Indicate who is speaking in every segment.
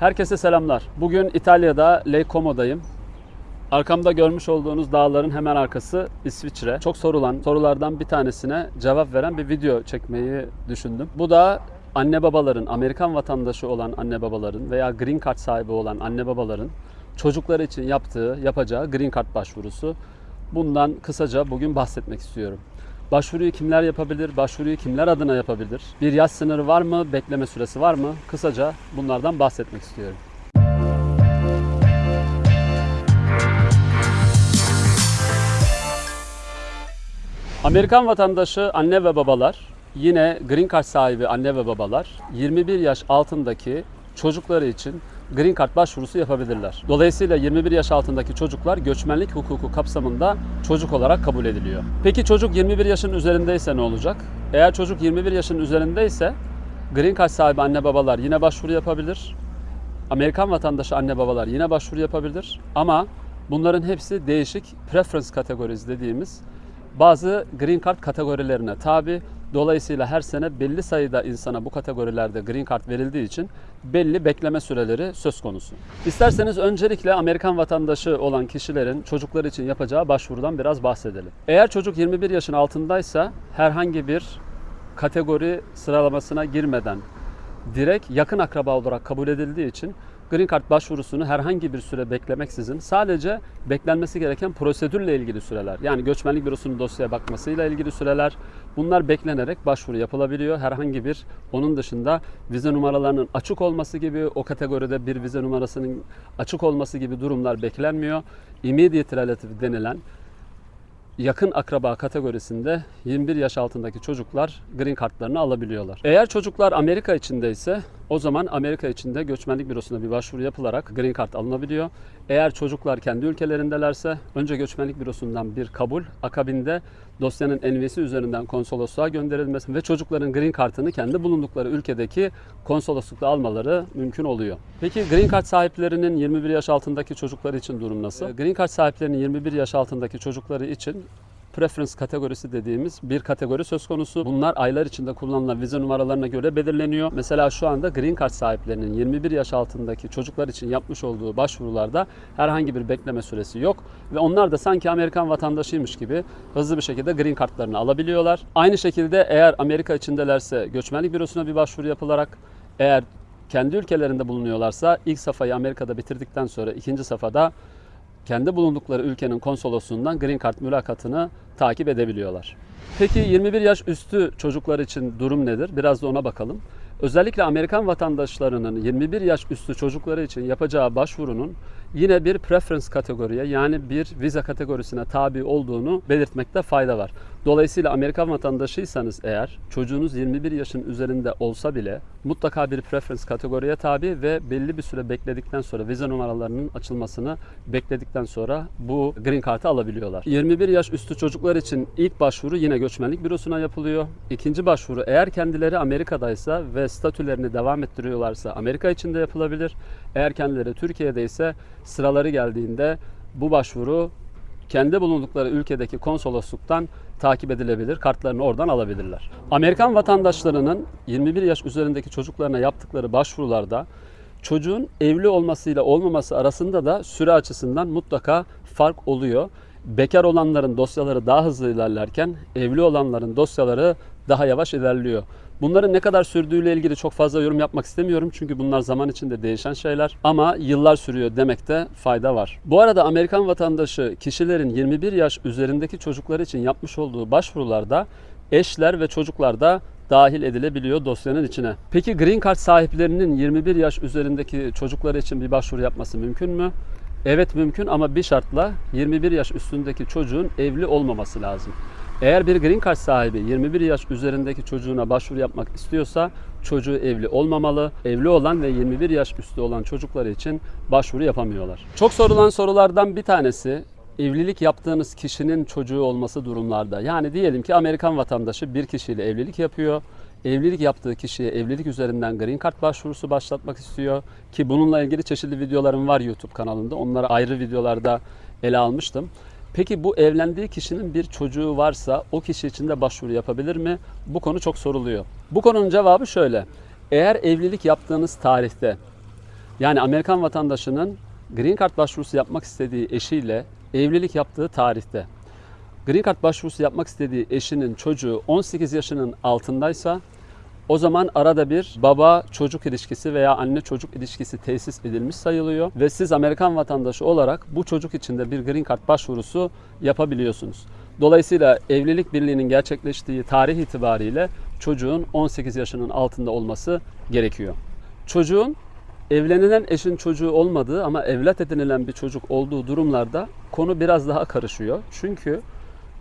Speaker 1: Herkese selamlar. Bugün İtalya'da Lake Como'dayım. Arkamda görmüş olduğunuz dağların hemen arkası İsviçre. Çok sorulan sorulardan bir tanesine cevap veren bir video çekmeyi düşündüm. Bu da anne babaların, Amerikan vatandaşı olan anne babaların veya green card sahibi olan anne babaların çocukları için yaptığı, yapacağı green card başvurusu. Bundan kısaca bugün bahsetmek istiyorum. Başvuruyu kimler yapabilir? Başvuruyu kimler adına yapabilir? Bir yaş sınırı var mı? Bekleme süresi var mı? Kısaca bunlardan bahsetmek istiyorum. Amerikan vatandaşı anne ve babalar, yine green card sahibi anne ve babalar 21 yaş altındaki çocukları için green card başvurusu yapabilirler. Dolayısıyla 21 yaş altındaki çocuklar göçmenlik hukuku kapsamında çocuk olarak kabul ediliyor. Peki çocuk 21 yaşın üzerindeyse ne olacak? Eğer çocuk 21 yaşın üzerindeyse green card sahibi anne babalar yine başvuru yapabilir. Amerikan vatandaşı anne babalar yine başvuru yapabilir. Ama bunların hepsi değişik preference kategorisi dediğimiz bazı green card kategorilerine tabi. Dolayısıyla her sene belli sayıda insana bu kategorilerde green card verildiği için belli bekleme süreleri söz konusu. İsterseniz öncelikle Amerikan vatandaşı olan kişilerin çocuklar için yapacağı başvurudan biraz bahsedelim. Eğer çocuk 21 yaşın altındaysa herhangi bir kategori sıralamasına girmeden direkt yakın akraba olarak kabul edildiği için Green Card başvurusunu herhangi bir süre beklemeksizin sadece beklenmesi gereken prosedürle ilgili süreler yani göçmenlik bürosunun dosyaya bakmasıyla ilgili süreler bunlar beklenerek başvuru yapılabiliyor. Herhangi bir onun dışında vize numaralarının açık olması gibi o kategoride bir vize numarasının açık olması gibi durumlar beklenmiyor. Immediate relative denilen yakın akraba kategorisinde 21 yaş altındaki çocuklar green kartlarını alabiliyorlar. Eğer çocuklar Amerika içindeyse o zaman Amerika içinde göçmenlik bürosuna bir başvuru yapılarak green card alınabiliyor. Eğer çocuklar kendi ülkelerindelerse önce göçmenlik bürosundan bir kabul, akabinde dosyanın envesi üzerinden konsolosluğa gönderilmesi ve çocukların green kartını kendi bulundukları ülkedeki konsoloslukta almaları mümkün oluyor. Peki green card sahiplerinin 21 yaş altındaki çocukları için durum nasıl? Green card sahiplerinin 21 yaş altındaki çocukları için preference kategorisi dediğimiz bir kategori söz konusu. Bunlar aylar içinde kullanılan vize numaralarına göre belirleniyor. Mesela şu anda Green Card sahiplerinin 21 yaş altındaki çocuklar için yapmış olduğu başvurularda herhangi bir bekleme süresi yok ve onlar da sanki Amerikan vatandaşıymış gibi hızlı bir şekilde Green Card'larını alabiliyorlar. Aynı şekilde eğer Amerika içindelerse göçmenlik bürosuna bir başvuru yapılarak eğer kendi ülkelerinde bulunuyorlarsa ilk safhayı Amerika'da bitirdikten sonra ikinci safhada kendi bulundukları ülkenin konsolosluğundan Green Card mülakatını takip edebiliyorlar. Peki 21 yaş üstü çocuklar için durum nedir? Biraz da ona bakalım. Özellikle Amerikan vatandaşlarının 21 yaş üstü çocukları için yapacağı başvurunun yine bir preference kategoriye yani bir vize kategorisine tabi olduğunu belirtmekte fayda var. Dolayısıyla Amerikan vatandaşıysanız eğer çocuğunuz 21 yaşın üzerinde olsa bile mutlaka bir preference kategoriye tabi ve belli bir süre bekledikten sonra vize numaralarının açılmasını bekledikten sonra bu green card'ı alabiliyorlar. 21 yaş üstü çocuklar için ilk başvuru yine göçmenlik bürosuna yapılıyor. İkinci başvuru eğer kendileri Amerika'daysa ve statülerini devam ettiriyorlarsa Amerika içinde yapılabilir. Eğer kendileri Türkiye'de sıraları geldiğinde bu başvuru kendi bulundukları ülkedeki konsolosluktan takip edilebilir. Kartlarını oradan alabilirler. Amerikan vatandaşlarının 21 yaş üzerindeki çocuklarına yaptıkları başvurularda çocuğun evli olmasıyla olmaması arasında da süre açısından mutlaka fark oluyor. Bekar olanların dosyaları daha hızlı ilerlerken evli olanların dosyaları daha yavaş ilerliyor. Bunların ne kadar sürdüğüyle ilgili çok fazla yorum yapmak istemiyorum çünkü bunlar zaman içinde değişen şeyler ama yıllar sürüyor demekte fayda var. Bu arada Amerikan vatandaşı kişilerin 21 yaş üzerindeki çocuklar için yapmış olduğu başvurularda eşler ve çocuklar da dahil edilebiliyor dosyanın içine. Peki Green Card sahiplerinin 21 yaş üzerindeki çocukları için bir başvuru yapması mümkün mü? Evet mümkün ama bir şartla 21 yaş üstündeki çocuğun evli olmaması lazım. Eğer bir green card sahibi 21 yaş üzerindeki çocuğuna başvuru yapmak istiyorsa çocuğu evli olmamalı. Evli olan ve 21 yaş üstü olan çocukları için başvuru yapamıyorlar. Çok sorulan sorulardan bir tanesi evlilik yaptığınız kişinin çocuğu olması durumlarda. Yani diyelim ki Amerikan vatandaşı bir kişiyle evlilik yapıyor. Evlilik yaptığı kişiye evlilik üzerinden Green Card başvurusu başlatmak istiyor. Ki bununla ilgili çeşitli videolarım var YouTube kanalında. Onları ayrı videolarda ele almıştım. Peki bu evlendiği kişinin bir çocuğu varsa o kişi için de başvuru yapabilir mi? Bu konu çok soruluyor. Bu konunun cevabı şöyle. Eğer evlilik yaptığınız tarihte Yani Amerikan vatandaşının Green Card başvurusu yapmak istediği eşiyle evlilik yaptığı tarihte Green Card başvurusu yapmak istediği eşinin çocuğu 18 yaşının altındaysa o zaman arada bir baba çocuk ilişkisi veya anne çocuk ilişkisi tesis edilmiş sayılıyor ve siz Amerikan vatandaşı olarak bu çocuk için de bir Green Card başvurusu yapabiliyorsunuz. Dolayısıyla evlilik birliğinin gerçekleştiği tarih itibariyle çocuğun 18 yaşının altında olması gerekiyor. Çocuğun evlenilen eşin çocuğu olmadığı ama evlat edinilen bir çocuk olduğu durumlarda konu biraz daha karışıyor. Çünkü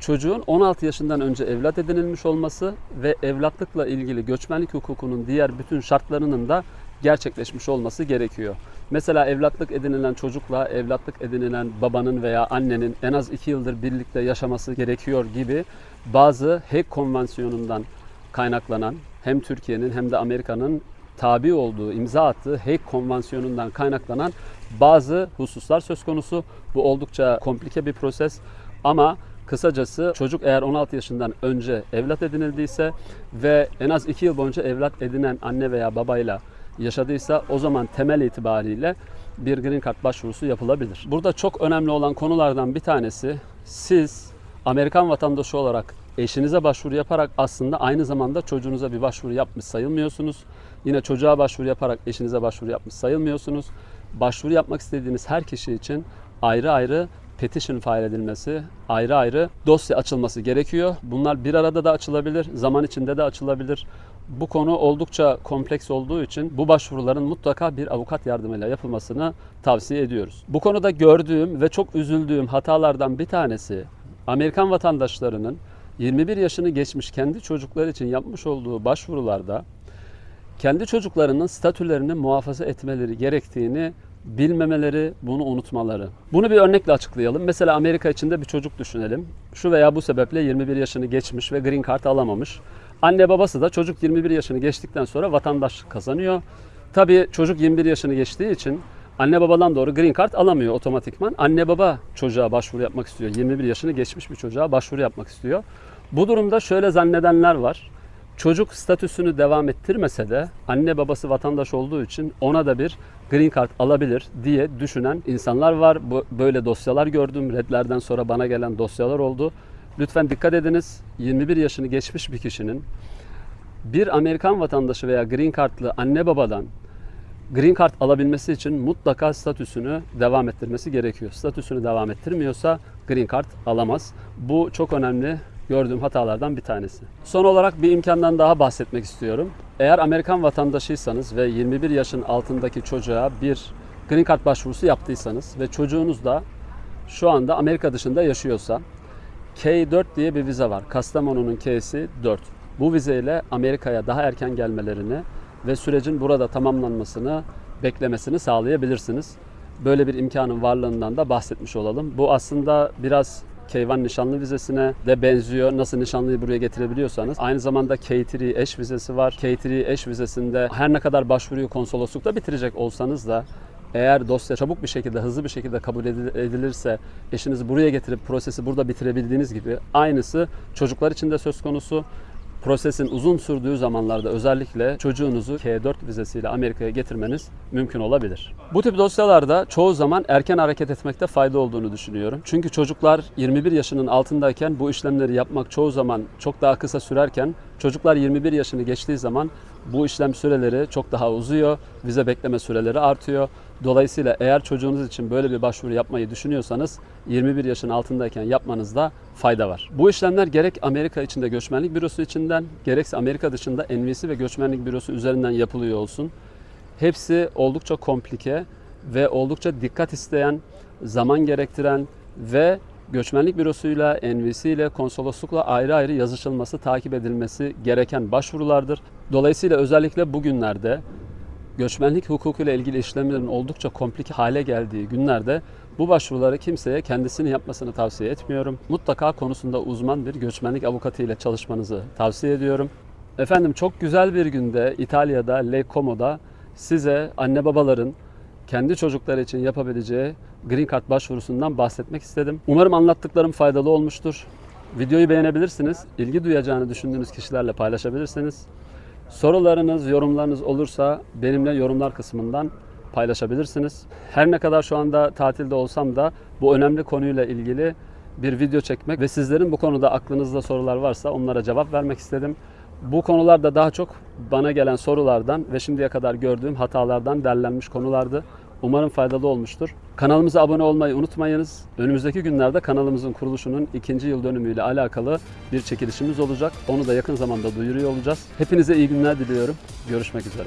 Speaker 1: çocuğun 16 yaşından önce evlat edinilmiş olması ve evlatlıkla ilgili göçmenlik hukukunun diğer bütün şartlarının da gerçekleşmiş olması gerekiyor. Mesela evlatlık edinilen çocukla evlatlık edinilen babanın veya annenin en az 2 yıldır birlikte yaşaması gerekiyor gibi bazı Hague Konvansiyonu'ndan kaynaklanan hem Türkiye'nin hem de Amerika'nın tabi olduğu, imza attığı Hague Konvansiyonu'ndan kaynaklanan bazı hususlar söz konusu. Bu oldukça komplike bir proses ama kısacası çocuk eğer 16 yaşından önce evlat edinildiyse ve en az 2 yıl boyunca evlat edinen anne veya babayla yaşadıysa o zaman temel itibariyle bir Green Card başvurusu yapılabilir. Burada çok önemli olan konulardan bir tanesi siz Amerikan vatandaşı olarak eşinize başvuru yaparak aslında aynı zamanda çocuğunuza bir başvuru yapmış sayılmıyorsunuz. Yine çocuğa başvuru yaparak eşinize başvuru yapmış sayılmıyorsunuz. Başvuru yapmak istediğiniz her kişi için ayrı ayrı petition file edilmesi, ayrı ayrı dosya açılması gerekiyor. Bunlar bir arada da açılabilir, zaman içinde de açılabilir. Bu konu oldukça kompleks olduğu için bu başvuruların mutlaka bir avukat yardımıyla yapılmasını tavsiye ediyoruz. Bu konuda gördüğüm ve çok üzüldüğüm hatalardan bir tanesi Amerikan vatandaşlarının 21 yaşını geçmiş kendi çocukları için yapmış olduğu başvurularda kendi çocuklarının statülerini muhafaza etmeleri gerektiğini bilmemeleri, bunu unutmaları. Bunu bir örnekle açıklayalım. Mesela Amerika içinde bir çocuk düşünelim. Şu veya bu sebeple 21 yaşını geçmiş ve green card alamamış. Anne babası da çocuk 21 yaşını geçtikten sonra vatandaşlık kazanıyor. Tabii çocuk 21 yaşını geçtiği için anne babadan doğru green card alamıyor otomatikman. Anne baba çocuğa başvuru yapmak istiyor. 21 yaşını geçmiş bir çocuğa başvuru yapmak istiyor. Bu durumda şöyle zannedenler var. Çocuk statüsünü devam ettirmese de anne babası vatandaş olduğu için ona da bir green card alabilir diye düşünen insanlar var. Böyle dosyalar gördüm. Redlerden sonra bana gelen dosyalar oldu. Lütfen dikkat ediniz. 21 yaşını geçmiş bir kişinin bir Amerikan vatandaşı veya green cardlı anne babadan green card alabilmesi için mutlaka statüsünü devam ettirmesi gerekiyor. Statüsünü devam ettirmiyorsa green card alamaz. Bu çok önemli gördüğüm hatalardan bir tanesi. Son olarak bir imkandan daha bahsetmek istiyorum. Eğer Amerikan vatandaşıysanız ve 21 yaşın altındaki çocuğa bir green card başvurusu yaptıysanız ve çocuğunuz da şu anda Amerika dışında yaşıyorsa K4 diye bir vize var. Kastamonu'nun K'si 4. Bu vizeyle Amerika'ya daha erken gelmelerini ve sürecin burada tamamlanmasını beklemesini sağlayabilirsiniz. Böyle bir imkanın varlığından da bahsetmiş olalım. Bu aslında biraz K1 nişanlı vizesine de benziyor. Nasıl nişanlıyı buraya getirebiliyorsanız. Aynı zamanda K3 eş vizesi var. K3 eş vizesinde her ne kadar başvuruyu konsoloslukta bitirecek olsanız da eğer dosya çabuk bir şekilde, hızlı bir şekilde kabul edil- edilirse eşinizi buraya getirip prosesi burada bitirebildiğiniz gibi aynısı çocuklar için de söz konusu. Prosesin uzun sürdüğü zamanlarda özellikle çocuğunuzu K4 vizesiyle Amerika'ya getirmeniz mümkün olabilir. Bu tip dosyalarda çoğu zaman erken hareket etmekte fayda olduğunu düşünüyorum. Çünkü çocuklar 21 yaşının altındayken bu işlemleri yapmak çoğu zaman çok daha kısa sürerken çocuklar 21 yaşını geçtiği zaman bu işlem süreleri çok daha uzuyor, vize bekleme süreleri artıyor. Dolayısıyla eğer çocuğunuz için böyle bir başvuru yapmayı düşünüyorsanız 21 yaşın altındayken yapmanızda fayda var. Bu işlemler gerek Amerika içinde göçmenlik bürosu içinden gerekse Amerika dışında NVC ve göçmenlik bürosu üzerinden yapılıyor olsun. Hepsi oldukça komplike ve oldukça dikkat isteyen, zaman gerektiren ve göçmenlik bürosuyla, NVC ile, konsoloslukla ayrı ayrı yazışılması, takip edilmesi gereken başvurulardır. Dolayısıyla özellikle bugünlerde göçmenlik hukukuyla ilgili işlemlerin oldukça komplike hale geldiği günlerde bu başvuruları kimseye kendisini yapmasını tavsiye etmiyorum. Mutlaka konusunda uzman bir göçmenlik avukatı ile çalışmanızı tavsiye ediyorum. Efendim çok güzel bir günde İtalya'da Le Como'da size anne babaların kendi çocukları için yapabileceği Green Card başvurusundan bahsetmek istedim. Umarım anlattıklarım faydalı olmuştur. Videoyu beğenebilirsiniz. İlgi duyacağını düşündüğünüz kişilerle paylaşabilirsiniz. Sorularınız, yorumlarınız olursa benimle yorumlar kısmından paylaşabilirsiniz. Her ne kadar şu anda tatilde olsam da bu önemli konuyla ilgili bir video çekmek ve sizlerin bu konuda aklınızda sorular varsa onlara cevap vermek istedim. Bu konular da daha çok bana gelen sorulardan ve şimdiye kadar gördüğüm hatalardan derlenmiş konulardı. Umarım faydalı olmuştur. Kanalımıza abone olmayı unutmayınız. Önümüzdeki günlerde kanalımızın kuruluşunun ikinci yıl dönümüyle alakalı bir çekilişimiz olacak. Onu da yakın zamanda duyuruyor olacağız. Hepinize iyi günler diliyorum. Görüşmek üzere.